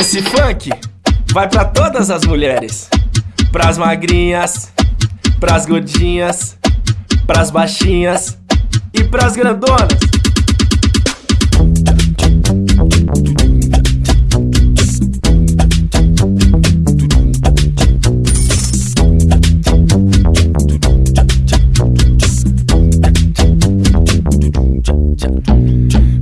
Esse funk vai pra todas as mulheres, pras magrinhas, pras gordinhas, pras baixinhas e pras grandonas.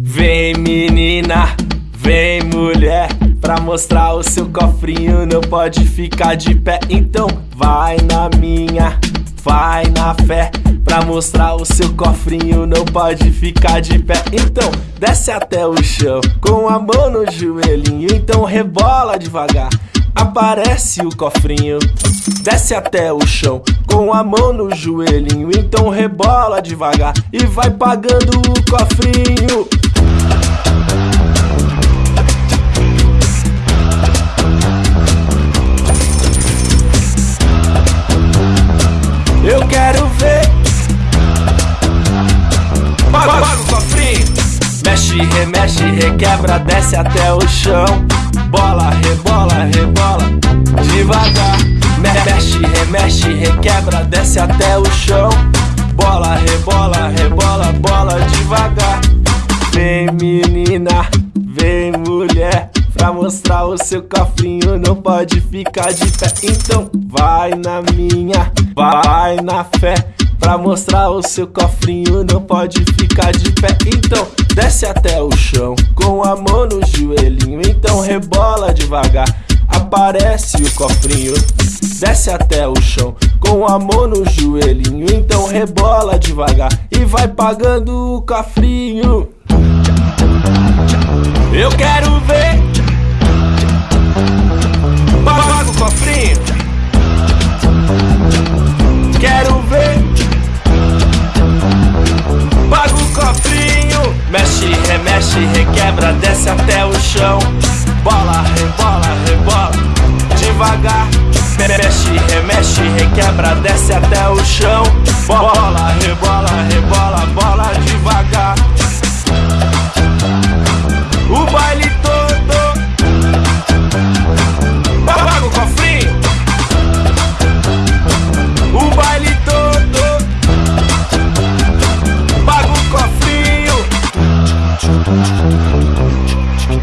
Vem menina, vem mulher Pra mostrar o seu cofrinho não pode ficar de pé. Então vai na minha, vai na fé. Pra mostrar o seu cofrinho não pode ficar de pé. Então desce até o chão com a mão no joelhinho. Então rebola devagar aparece o cofrinho. Desce até o chão com a mão no joelhinho. Então rebola devagar e vai pagando o cofrinho requebra, desce até o chão. Bola, rebola, rebola Devagar. Mexe, remexe, requebra, desce até o chão. Bola, rebola, rebola, bola devagar. Vem menina, vem mulher Pra mostrar o seu cofrinho. Não pode ficar de pé. Então vai na minha, vai na fé Pra mostrar o seu cofrinho. Não pode ficar de pé. Então desce até o chão com a mão no joelhinho Então rebola devagar, aparece o cofrinho Desce até o chão com a mão no joelhinho Então rebola devagar e vai pagando o cofrinho. Eu quero remexe, requebra Desce até o chão. Bola, rebola, rebola Devagar. Mexe, remexe, requebra Desce até o chão. Bola, rebola, rebola Bola